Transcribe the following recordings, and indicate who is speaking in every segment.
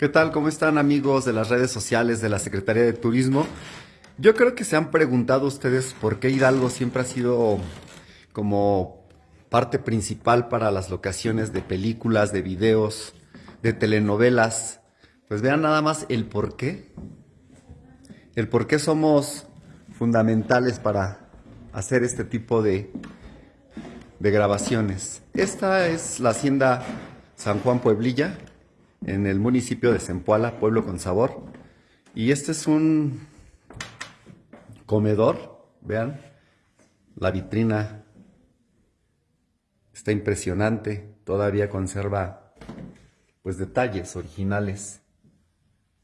Speaker 1: ¿Qué tal? ¿Cómo están amigos de las redes sociales de la Secretaría de Turismo? Yo creo que se han preguntado ustedes por qué Hidalgo siempre ha sido como parte principal para las locaciones de películas, de videos, de telenovelas. Pues vean nada más el por qué. El por qué somos fundamentales para hacer este tipo de, de grabaciones. Esta es la hacienda San Juan Pueblilla, en el municipio de Zempoala, pueblo con sabor. Y este es un comedor, vean, la vitrina está impresionante, todavía conserva pues detalles originales,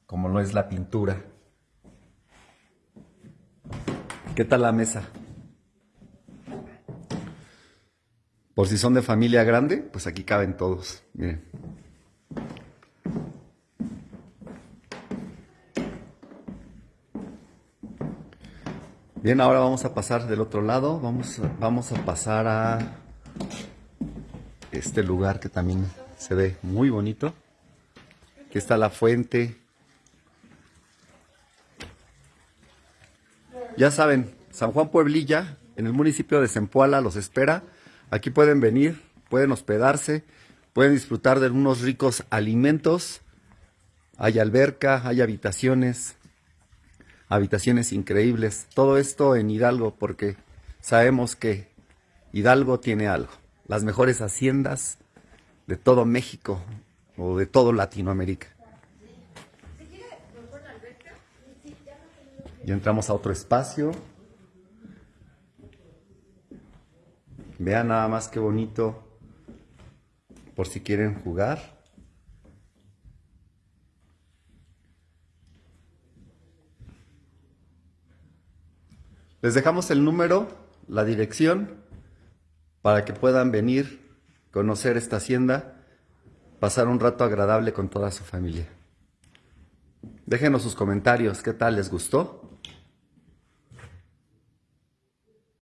Speaker 1: como no es la pintura. ¿Qué tal la mesa? Por si son de familia grande, pues aquí caben todos. Miren. Bien, ahora vamos a pasar del otro lado. Vamos, vamos a pasar a este lugar que también se ve muy bonito. Aquí está la fuente. Ya saben, San Juan Pueblilla, en el municipio de Zempoala, los espera. Aquí pueden venir, pueden hospedarse, pueden disfrutar de unos ricos alimentos. Hay alberca, hay habitaciones, habitaciones increíbles. Todo esto en Hidalgo porque sabemos que Hidalgo tiene algo. Las mejores haciendas de todo México o de todo Latinoamérica. Y entramos a otro espacio. Vean nada más qué bonito por si quieren jugar. Les dejamos el número, la dirección, para que puedan venir, conocer esta hacienda, pasar un rato agradable con toda su familia. Déjenos sus comentarios, ¿qué tal? ¿Les gustó?